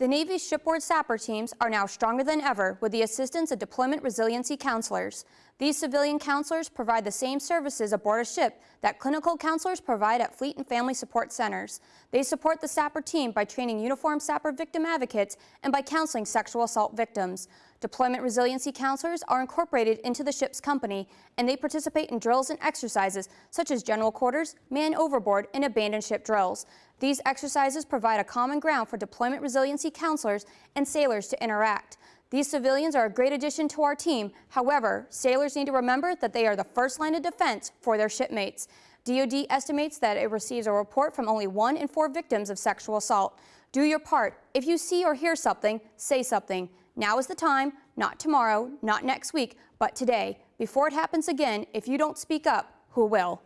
The Navy's shipboard SAPR teams are now stronger than ever with the assistance of deployment resiliency counselors. These civilian counselors provide the same services aboard a ship that clinical counselors provide at Fleet and Family Support Centers. They support the SAPR team by training uniformed SAPR victim advocates and by counseling sexual assault victims. Deployment resiliency counselors are incorporated into the ship's company and they participate in drills and exercises such as general quarters, man overboard, and abandoned ship drills. These exercises provide a common ground for deployment resiliency counselors and sailors to interact. These civilians are a great addition to our team. However, sailors need to remember that they are the first line of defense for their shipmates. DoD estimates that it receives a report from only one in four victims of sexual assault. Do your part. If you see or hear something, say something. Now is the time, not tomorrow, not next week, but today. Before it happens again, if you don't speak up, who will?